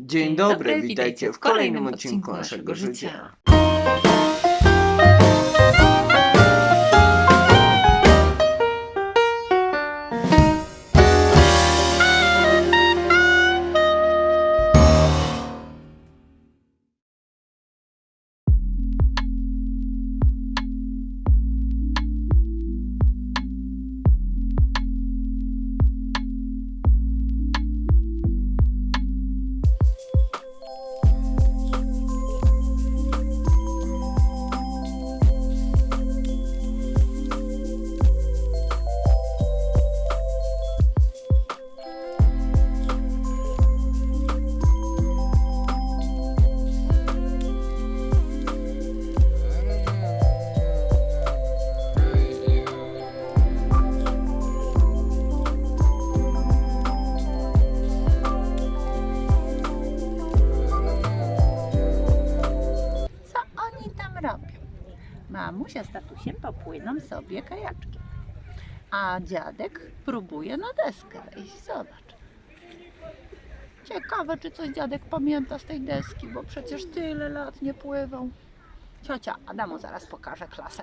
Dzień dobry, witajcie w kolejnym odcinku naszego życia. Co popłyną sobie kajaczkiem, a dziadek próbuje na deskę wejść. Zobacz. Ciekawe, czy coś dziadek pamięta z tej deski, bo przecież tyle lat nie pływał. Ciocia Adamu zaraz pokaże klasę.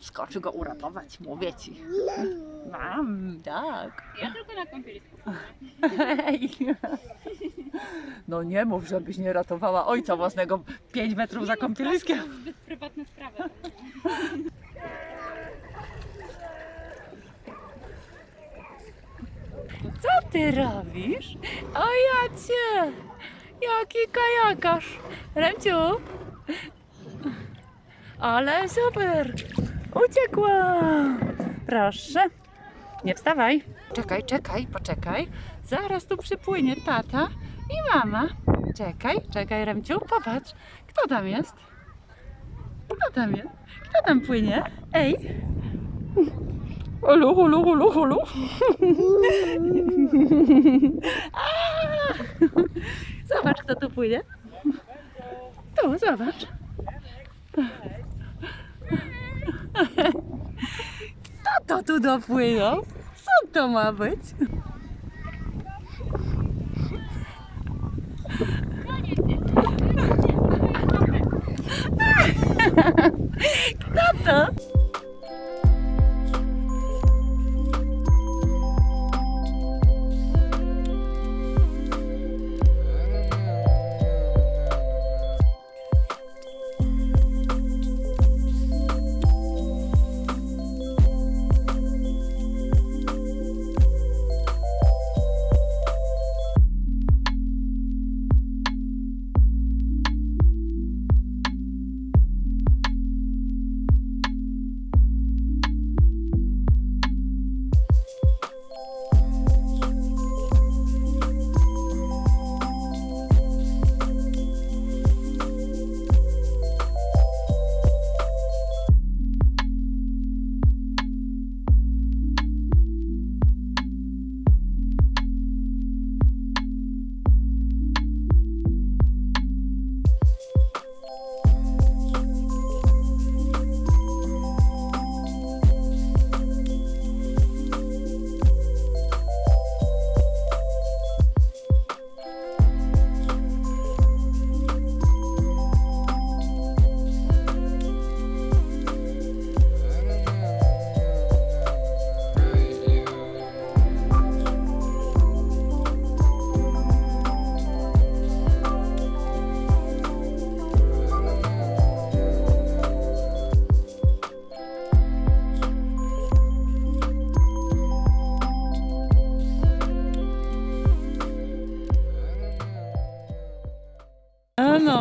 Skoczy go uratować, mówię ci. Mam, tak. Ja tylko na kąpielisku. No nie mów, żebyś nie ratowała ojca własnego 5 metrów za kąpieliskiem. To są zbyt prywatne sprawy. Co ty robisz? O ja cię! Jaki kajakarz! Remciu! Ale super! Uciekła! Proszę. Nie wstawaj. Czekaj, czekaj, poczekaj. Zaraz tu przypłynie tata i mama. Czekaj, czekaj, Remciu, popatrz. Kto tam jest? Kto tam jest? Kto tam płynie? Ej! Hulu, hulu, hulu. A! Zobacz, kto tu płynie. Tu, zobacz. Kto to tu dopłynął? Co to ma być? Kto to?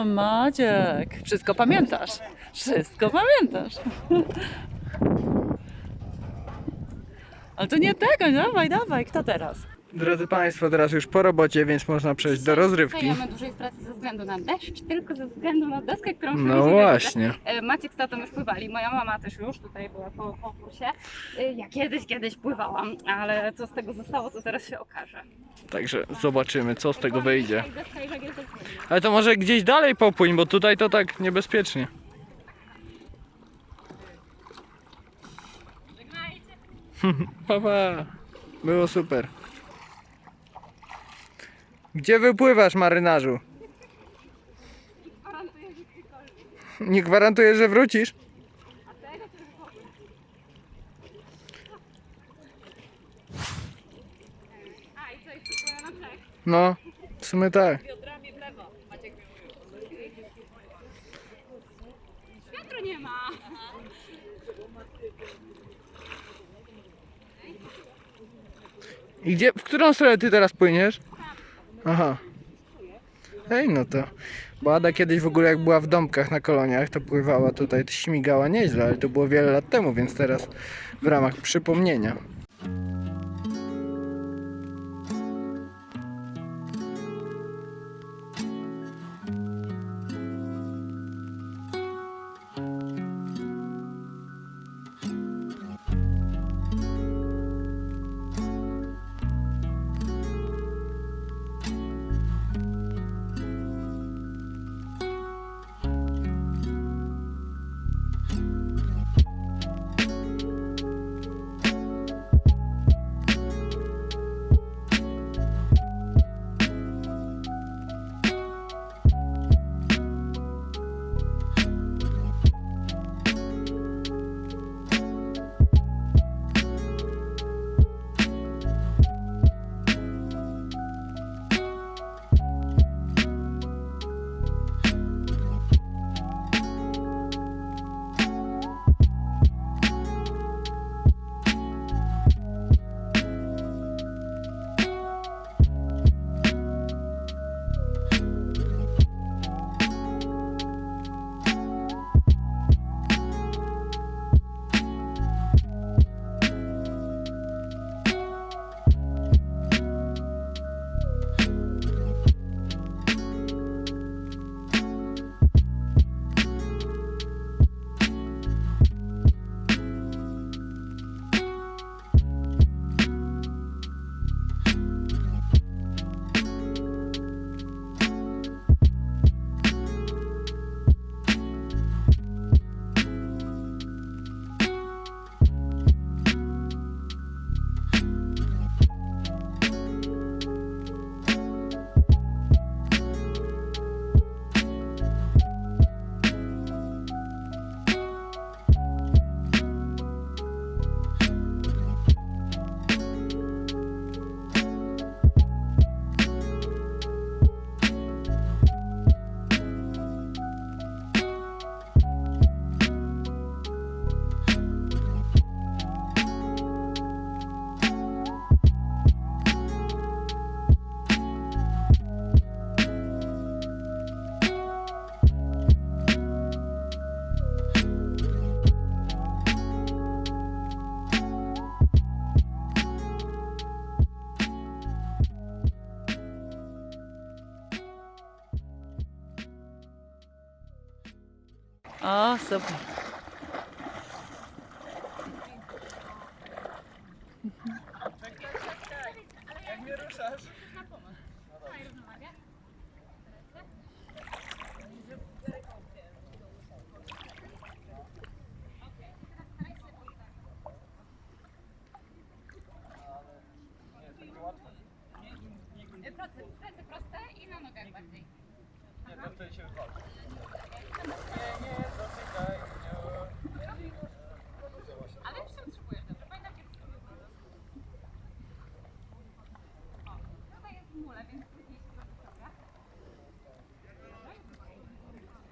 Maciek, wszystko pamiętasz. Wszystko pamiętasz. Ale to nie tego, dawaj, dawaj, kto teraz? Drodzy Państwo, teraz już po robocie, więc można przejść do rozrywki. Dłużej w pracy ze względu na deszcz, tylko ze względu na deskę, którą No właśnie. E, Maciek z tatą już pływali, moja mama też już tutaj była po konkursie. E, Ja kiedyś, kiedyś pływałam, ale co z tego zostało, to zaraz się okaże. Także zobaczymy, co z tego wyjdzie. Zmieni. Ale to może gdzieś dalej popłyń, bo tutaj to tak niebezpiecznie. Pa, pa. Było super. Gdzie wypływasz, marynarzu? Nie gwarantuję, że wrócisz? No, w sumie tak. Biodrami w lewo. Maciek mnie Wiatru nie ma. I gdzie, w którą stronę ty teraz płyniesz? Aha. Ej, no to. Bo Ada kiedyś w ogóle jak była w domkach na koloniach, to pływała tutaj, to śmigała nieźle, ale to było wiele lat temu, więc teraz w ramach przypomnienia. O, super. Jak mnie ruszasz? Plecy, plecy proste i na nogach bardziej. Nie, to wtedy się wywalczy. Nie, nie, dotykaj. Ale już się utrzymujesz dobrze. Pamiętam kiedy sobie O, tutaj jest mule, więc trudniej się zrobi dobra.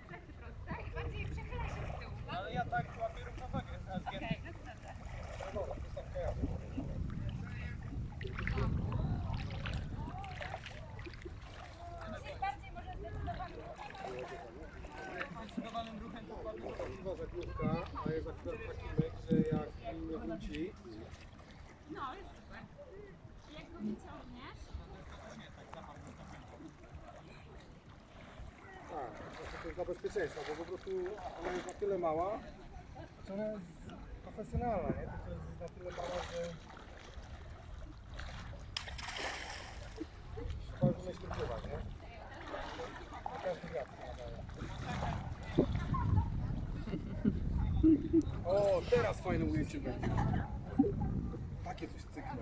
Plecy proste i bardziej przechyla się z tyłu. tak? Ale ja tak łapię równowagę. a zgię- Okej, no to dobra. Dzisiaj bardziej może zdecydowanie. Zdecydowanym ruchem to łapię. Prawdziwa żaglówka, a jest akurat taki myk, że jak nim nie wróci, No, jest super. I jak go wyciągniesz, tak, znaczy dla bezpieczeństwa, bo po prostu ona jest na tyle mała, że ona jest profesjonalna, nie? Tylko jest na tyle mała, że trzeba już umieć pływać, nie? Każdy. O, teraz fajne ujęcie będzie. Takie coś cyknę.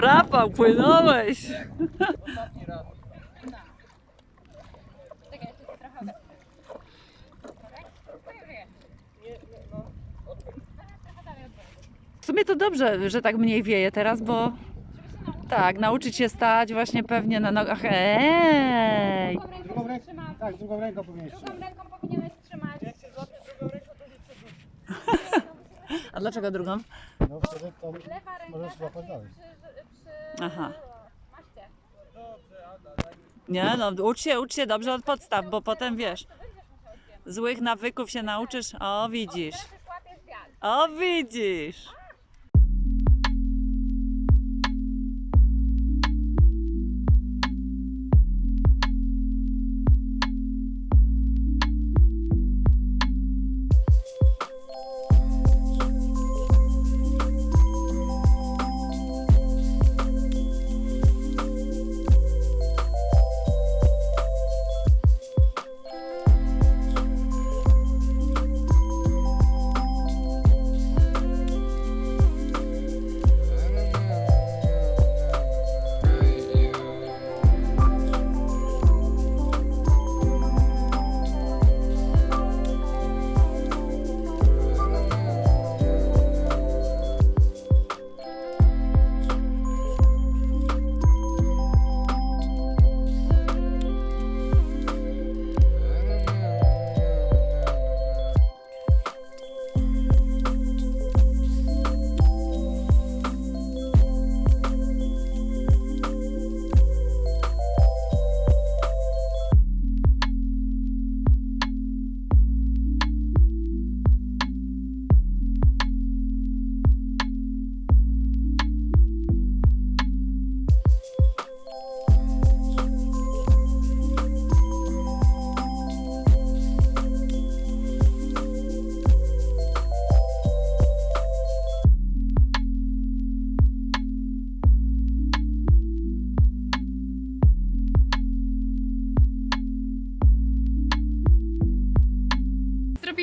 Rafał, płynąłeś! Czekaj, jeszcze trochę. W sumie to dobrze, że tak mniej wieje teraz, bo tak, nauczyć się stać właśnie pewnie na nogach. Ej! Drugą ręką Drugą ręką? trzymać. Tak, drugą ręką powinieneś Drugą ręką powinieneś trzymać. A dlaczego drugą? No wtedy to Lewa ręka możesz złapać dalej. Aha. Nie, no ucz się, ucz się dobrze od podstaw, bo potem wiesz, złych nawyków się nauczysz. O, widzisz. O, widzisz.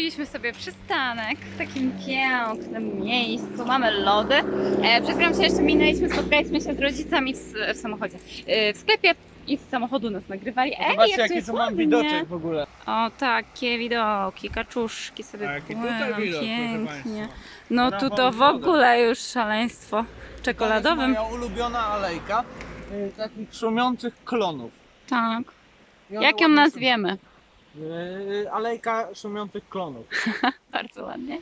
Zrobiliśmy sobie przystanek w takim pięknym miejscu. Mamy lody. E, przed chwilą się jeszcze minęliśmy, spotkaliśmy się z rodzicami w, w samochodzie. E, w sklepie i z samochodu nas nagrywali. Ej, Zobaczcie jak jaki tu mam widoczek w ogóle. O, takie widoki, kaczuszki sobie płyną tutaj widok, proszę pięknie. No tu to w ogóle już szaleństwo czekoladowym. To jest moja ulubiona alejka y, takich szumiących klonów. Tak. Jak ją nazwiemy? Szumią. Y, Alejka szumiących klonów. Bardzo ładnie.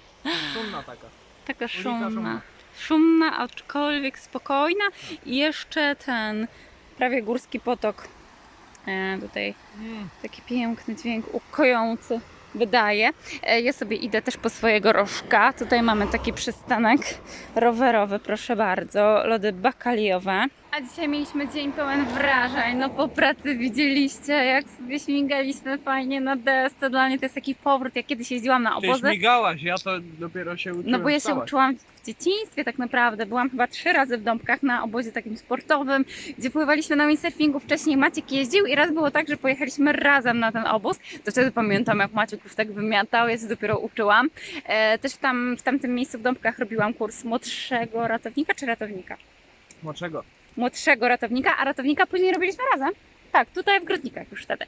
Szumna taka. Taka szumna. Szumna, aczkolwiek spokojna. I jeszcze ten prawie górski potok. E, tutaj Mm. taki piękny dźwięk ukojący wydaje. E, ja sobie idę też po swojego rożka. Tutaj mamy taki przystanek rowerowy, proszę bardzo. Lody bakaliowe. A dzisiaj mieliśmy dzień pełen wrażeń. No po pracy widzieliście, jak sobie śmigaliśmy fajnie na desce. Dla mnie to jest taki powrót. Ja kiedyś jeździłam na Ty obozy. śmigałaś, ja to dopiero się uczyłem No bo ja się wstawać. uczyłam w dzieciństwie tak naprawdę. Byłam chyba trzy razy w Dąbkach na obozie takim sportowym, gdzie pływaliśmy na windsurfingu. Wcześniej Maciek jeździł i raz było tak, że pojechaliśmy razem na ten obóz. To wtedy pamiętam, jak Maciek już tak wymiatał, ja się dopiero uczyłam. E, też tam, w tamtym miejscu w Dąbkach robiłam kurs młodszego ratownika czy ratownika? Dlaczego? Młodszego ratownika, a ratownika później robiliśmy razem. Tak, tutaj w Grodnikach już wtedy.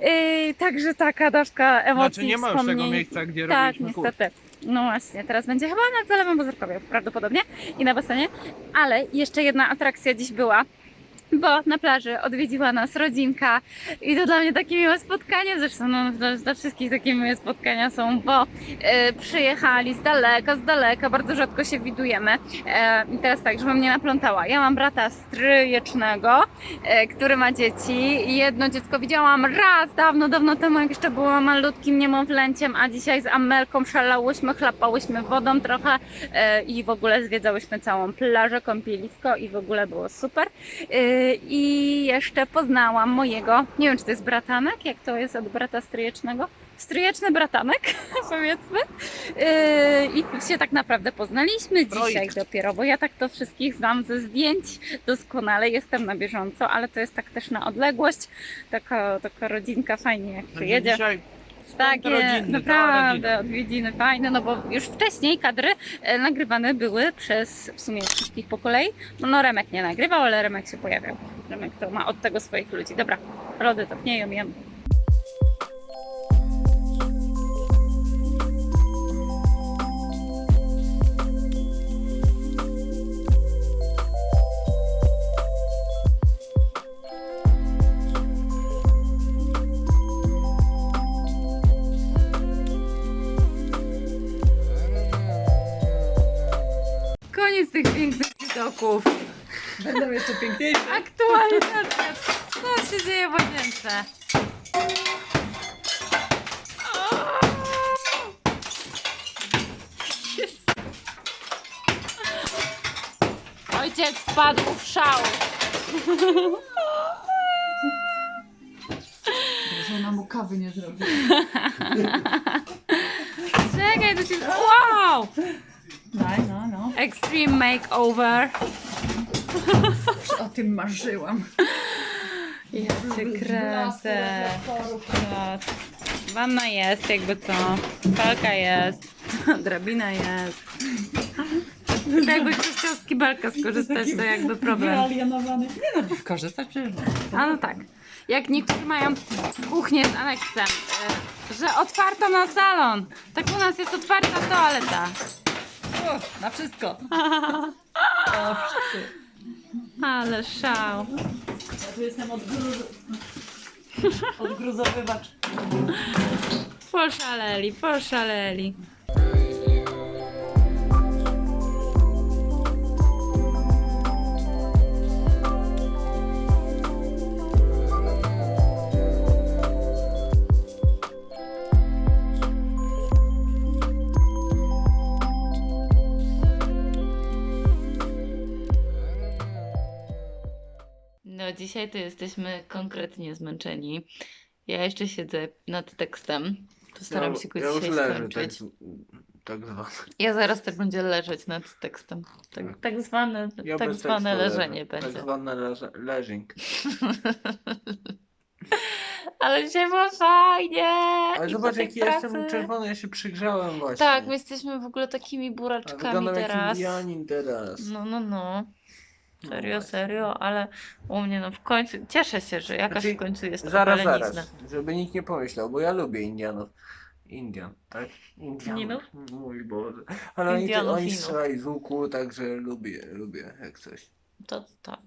Yy, także taka dawka emocji, Znaczy nie ma już tego miejsca, gdzie Tak, robiliśmy kurs. niestety. No właśnie, teraz będzie chyba na Zalewem Bozorkowie prawdopodobnie i na basenie. Ale jeszcze jedna atrakcja dziś była, bo na plaży odwiedziła nas rodzinka i to dla mnie takie miłe spotkanie, zresztą no, dla, dla wszystkich takie miłe spotkania są, bo e, przyjechali z daleka, z daleka, bardzo rzadko się widujemy. E, I teraz tak, żebym nie naplątała. Ja mam brata stryjecznego, e, który ma dzieci. Jedno dziecko widziałam raz, dawno, dawno temu, jak jeszcze byłam malutkim niemowlęciem, a dzisiaj z Amelką szalałyśmy, chlapałyśmy wodą trochę e, i w ogóle zwiedzałyśmy całą plażę, kąpielisko i w ogóle było super. E, I jeszcze poznałam mojego, nie wiem czy to jest bratanek, jak to jest od brata stryjecznego? Stryjeczny bratanek, powiedzmy. Yy, I się tak naprawdę poznaliśmy dzisiaj dopiero, bo ja tak to wszystkich znam ze zdjęć doskonale, jestem na bieżąco, ale to jest tak też na odległość. Taka, taka rodzinka fajnie jak Także przyjedzie. dzisiaj Takie rodzinny, naprawdę odwiedziny fajne, no bo już wcześniej kadry e, nagrywane były przez w sumie wszystkich po kolei. No Remek nie nagrywał, ale Remek się pojawiał. Remek to ma od tego swoich ludzi. Dobra, lody topnieją, jem. Widoków. Będą jeszcze piękniejsze. Aktualizacja. Co się dzieje w łazience? Ojciec wpadł w szał. Żona mu kawy nie zrobi. Czekaj, to się... Wow! Extreme makeover. O tym marzyłam. Ja cię kręcę. Wanna jest, jakby co. Palka jest. Drabina jest. To jakby ktoś chciał z kibelka skorzystać, to jakby problem. Wyalienowany. Nie no, korzystać przecież. A no tak. Jak niektórzy mają kuchnię z aneksem, y, że otwarta na salon. Tak u nas jest otwarta toaleta. O, na wszystko. O, wszystko. Ale szał. Ja tu jestem odgruz... odgruzowywacz. Poszaleli, poszaleli. No, dzisiaj to jesteśmy konkretnie zmęczeni. Ja jeszcze siedzę nad tekstem. Postaram się go ja już dzisiaj leżę, skończyć. tak, tak zwany. Ja zaraz też będzie leżeć nad tekstem. Tak, Tak. tak zwane, Ja tak zwane leżenie leżę. będzie. Tak zwane leże, leżing. Ale dzisiaj było fajnie! Ale I zobacz jaki jestem pracy- czerwony, ja się przygrzałem właśnie. Tak, my jesteśmy w ogóle takimi buraczkami Wyglądam jak teraz. Indianin teraz. No, no, no. No Serio, właśnie. serio, ale u mnie no w końcu, cieszę się, że jakaś Znaczy, w końcu jest Zaraz, opalenizna. zaraz, żeby nikt nie pomyślał, bo ja lubię Indianów. Indian, tak? Indianów. Indianów? Mój Boże. Ale oni, Indianów, oni Inów. strzelają z łuku, także lubię, lubię, jak coś. To tak.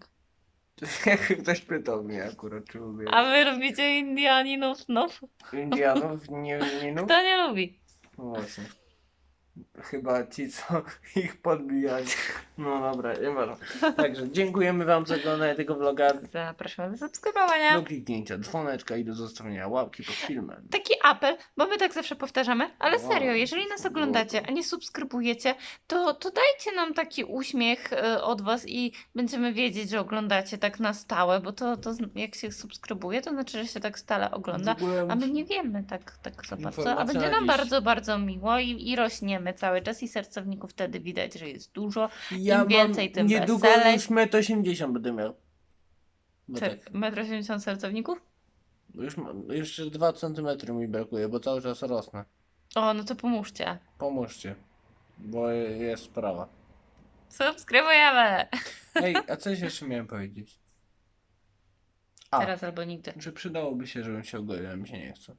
Jak ktoś pytał mnie akurat, czy lubię A wy lubicie Indianinów? No, Indianów, nie Indianów? kto nie lubi? No właśnie. Chyba ci, co ich podbijali. No dobra, nie ważne. Także dziękujemy wam za oglądanie tego vloga. Zapraszam do subskrybowania. Do kliknięcia dzwoneczka i do zostawienia łapki pod filmem. Taki apel, bo my tak zawsze powtarzamy, ale Wow. serio, jeżeli nas oglądacie, a nie subskrybujecie, to, to dajcie nam taki uśmiech e, od was i będziemy wiedzieć, że oglądacie tak na stałe, bo to, to z- jak się subskrybuje, to znaczy, że się tak stale ogląda. W ogóle A my nie wiemy tak, tak za bardzo, a Informacja będzie na nam bardzo, bardzo miło i, i rośniemy cały czas i sercowników wtedy widać, że jest dużo. ja im więcej, tym niedługo weselej. już 1,80 m będę miał. Bo tak, Czy 1,80 m sercowników? już mam, jeszcze 2 cm mi brakuje, bo cały czas rosnę. O, no to pomóżcie. Pomóżcie, bo jest sprawa. Subskrybujemy! Ej, a coś jeszcze miałem powiedzieć. A, Teraz albo nigdy. że przydałoby się, żebym się ogolił, a mi się nie chce.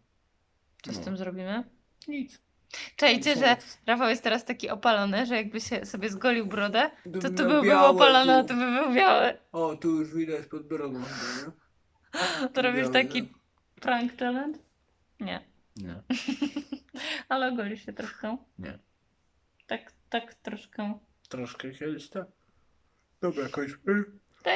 Co z No. tym zrobimy? Nic. Czajcie, że Rafał jest teraz taki opalony, że jakby się sobie zgolił brodę, to tu byłby białe opalony, a tu. tu by był biały. O, tu już widać pod brodą chyba, nie? To robisz Białe, taki prank challenge? Nie. Nie. Ale ogolisz się troszkę. Nie. Tak, tak troszkę. Troszkę kiedyś tak. Dobra, kończmy. To,